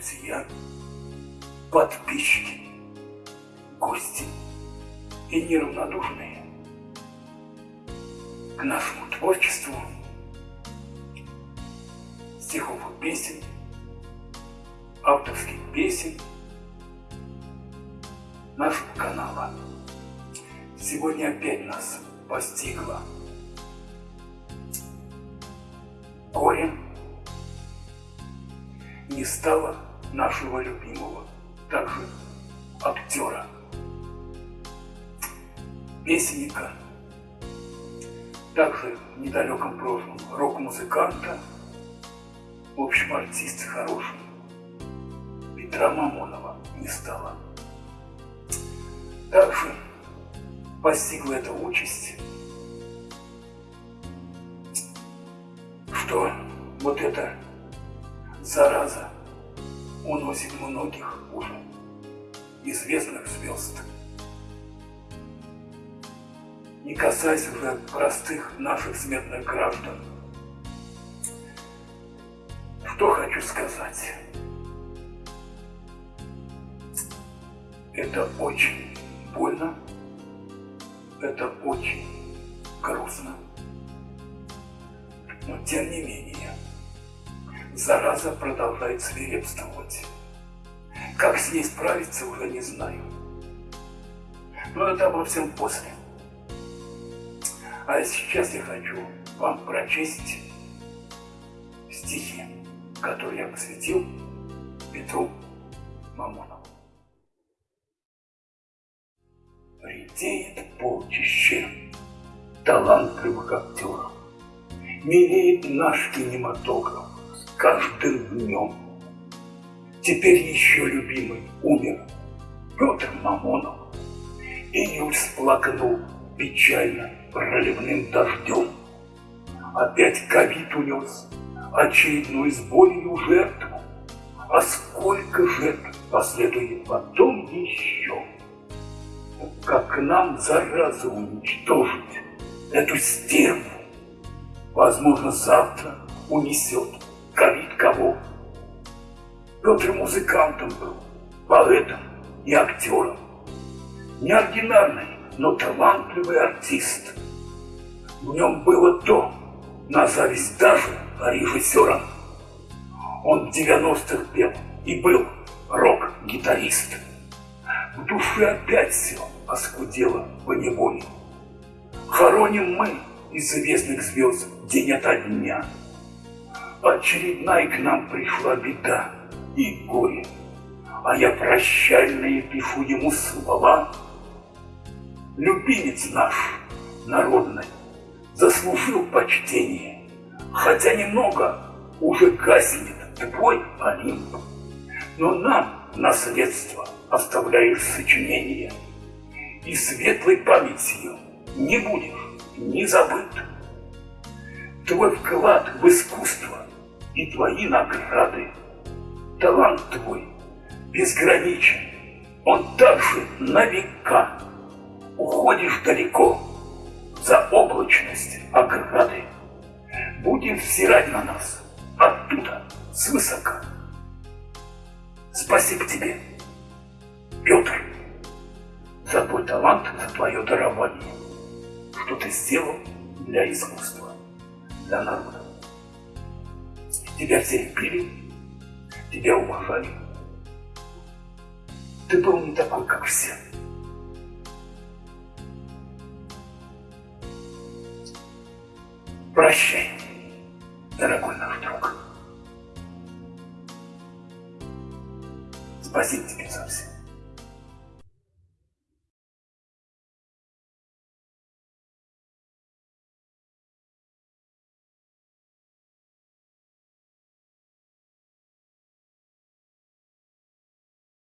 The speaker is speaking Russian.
друзья, подписчики, гости и неравнодушные к нашему творчеству стихов и песен, авторских песен нашего канала. Сегодня опять нас постигло горе не стало нашего любимого, также актера, песенника, также в недалеком прошлом рок-музыканта, в общем, артиста хороший, Петра Мамонова не стало. Также постигла эта участь, что вот эта зараза уносит многих уже известных звезд. Не касаясь уже простых наших смертных граждан. Что хочу сказать. Это очень больно, это очень грустно. Но тем не менее, зараза продолжает свирепствовать. Как с ней справиться, уже не знаю. Но это обо всем после. А сейчас я хочу вам прочесть стихи, которые я посвятил Петру Мамонову. Редеет полчище талантливых актеров. Милеет наш кинематограф каждым днем. Теперь еще любимый умер Петр Мамонов. Июль сплакнул печально проливным дождем. Опять ковид унес очередную с болью жертву. А сколько жертв последует потом еще? Как нам заразу уничтожить эту стерву? Возможно, завтра унесет кого. Петр музыкантом был, поэтом и актером. Неординарный, но талантливый артист. В нем было то, на зависть даже режиссерам. Он в 90-х пел и был рок-гитарист. В душе опять все оскудело по неволе. Хороним мы известных звезд день ото дня. Очередная к нам пришла беда и горе, А я прощальные пишу ему слова. Любимец наш, народный, заслужил почтение, Хотя немного уже гаснет твой Олимп. Но нам наследство оставляешь сочинение, И светлой памятью не будешь не забыт. Твой вклад в искусство и твои награды, талант твой безграничен, он также на века. Уходишь далеко за облачность ограды. Будем взирать на нас оттуда, свысока. Спасибо тебе, Петр, за твой талант, за твое дарование что ты сделал для искусства, для народа. Тебя все любили, тебя уважали. Ты был не такой, как все. Прощай, дорогой наш друг. Спасибо тебе за все.